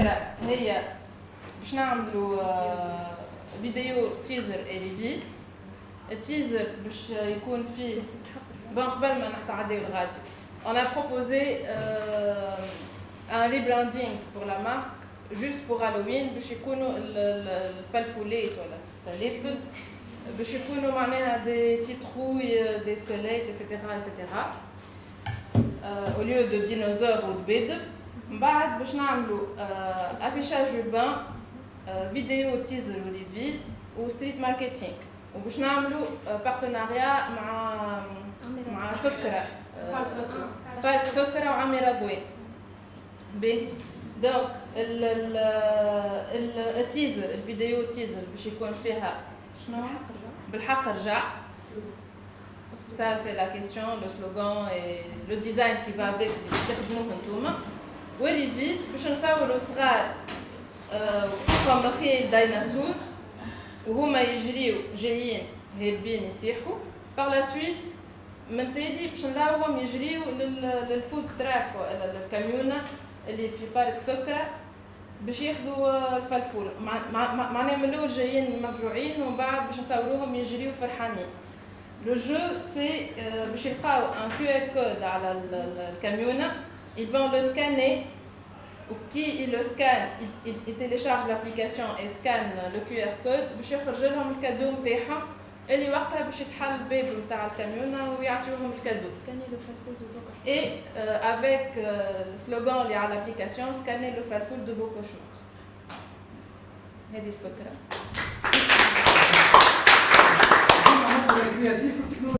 الفكره هي باش نعملوا آه، فيديو تيزر ريفيل التيزر باش يكون فيه بون قبل ما نتعداو الغادي on a proposé euh, un rebranding pour la marque juste pour Halloween باش يكونوا الفلفولات ولا الفلافل باش يكونوا معناها دي سيتروي دي سكليت ايتترا ايتترا au lieu de dinosaures ou de bêtes من بعد باش نعملوا affichage urbain فيديو teaser وليفي و street marketing وباش نعملوا partenariat مع مع سكرة بارك سكرة. وعميرة ضوي بي donc ال teaser الفيديو teaser باش يكون فيها شنو؟ بالحق رجع. Ça, c'est la question, le slogan et le design qui va avec وال reveal باش نصوروا صغار فما خيال ديناصور وهما يجريو جايين هاربين يسيحوا par la suite من تالي باش نراوهم يجريو لل food truck ولا الكاميونه اللي في بارك سكرة باش ياخذوا الفلفول معناها من الأول جايين مفجوعين ومن بعد باش نصوروهم يجريو فرحانين لو جو سي باش يلقاو ان كيو ار كود على الكاميونه ils vont le scanner qui le scanne, il, il, télécharge l'application et scanne le QR code باش يخرج لهم الكادو نتاعهم اللي وقتها باش يتحل الباب نتاع الكاميونه ويعطيوهم الكادو سكاني لو فالفول دو فو et euh, avec euh, le slogan اللي على l'application scanner le farfoul de vos cauchemars هذه الفكره